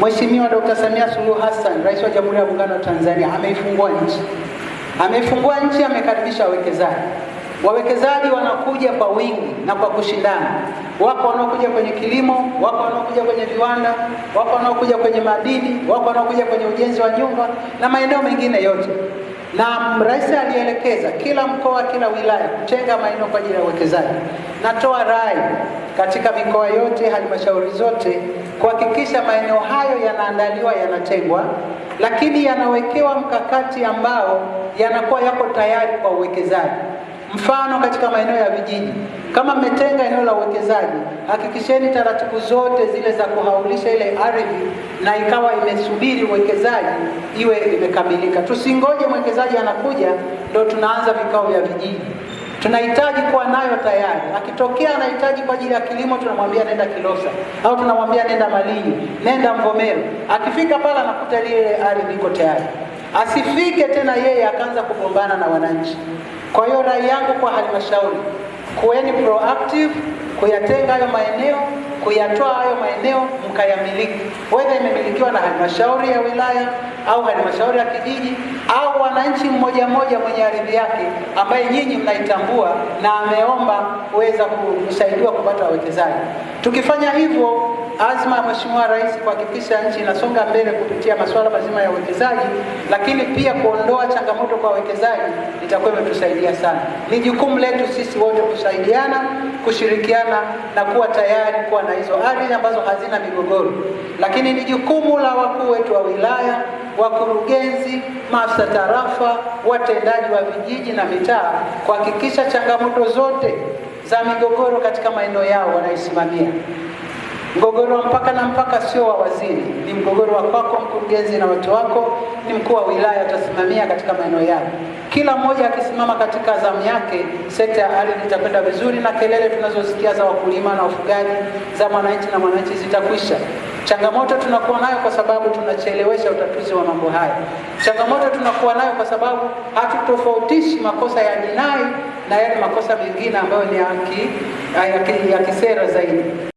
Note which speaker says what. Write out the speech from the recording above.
Speaker 1: Mheshimiwa Dr. Samia Suluhu Hassan, Rais wa Jamhuri ya Muungano wa Tanzania, ameifungua nchi, ameifungua nchi, amekaribisha wawekezaji. Wawekezaji wanakuja kwa wingi na kwa kushindana. Wako wanaokuja kwenye kilimo, wako wanaokuja kwenye viwanda, wako wanaokuja kwenye madini, wako wanaokuja kwenye ujenzi wa nyumba na maeneo mengine yote. Na rais alielekeza kila mkoa, kila wilaya kutenga maeneo kwa ajili ya uwekezaji. Natoa rai katika mikoa yote, halmashauri zote kuhakikisha maeneo hayo yanaandaliwa, yanatengwa, lakini yanawekewa mkakati ambao yanakuwa yako tayari kwa uwekezaji. Mfano, katika maeneo ya vijiji, kama mmetenga eneo la uwekezaji, hakikisheni taratibu zote zile za kuhaulisha ile ardhi na ikawa imesubiri uwekezaji iwe imekamilika. Tusingoje mwekezaji anakuja ndio tunaanza vikao vya vijiji. Tunahitaji kuwa nayo tayari. Akitokea anahitaji kwa ajili ya kilimo, tunamwambia nenda Kilosa au tunamwambia nenda Malinyi, nenda Mvomero. Akifika pale anakuta ile ardhi iko tayari, asifike tena yeye akaanza kugombana na wananchi. Kwa hiyo rai yangu kwa halmashauri, kuweni proactive kuyatenga hayo maeneo, kuyatoa hayo maeneo mkayamiliki, wedha imemilikiwa na halmashauri ya wilaya au halmashauri ya kijiji au wananchi mmoja mmoja mwenye ardhi yake ambaye nyinyi mnaitambua na ameomba kuweza kusaidiwa kupata wawekezaji. Tukifanya hivyo, azma ya Mheshimiwa Rais kuhakikisha nchi inasonga mbele kupitia masuala mazima ya uwekezaji, lakini pia kuondoa changamoto kwa wawekezaji itakuwa imetusaidia sana. Ni jukumu letu sisi wote kusaidiana, kushirikiana na kuwa tayari kuwa na hizo ardhi ambazo hazina migogoro, lakini ni jukumu la wakuu wetu wa wilaya, wakurugenzi, maafisa tarafa, watendaji wa vijiji na mitaa kuhakikisha changamoto zote za migogoro katika maeneo yao wanaisimamia. Mgogoro wa mpaka na mpaka sio wa waziri, ni mgogoro wa kwako mkurugenzi na watu wako, ni mkuu wa wilaya utasimamia katika maeneo yao. Kila mmoja akisimama katika zamu yake, sekta ya ardhi itakwenda vizuri, na kelele tunazosikia za wakulima na wafugaji, za mwananchi na mwananchi zitakwisha. Changamoto tunakuwa nayo kwa sababu tunachelewesha utatuzi wa mambo haya. Changamoto tunakuwa nayo kwa sababu hatutofautishi makosa ya jinai na yale makosa mengine ambayo ni ya kisera zaidi.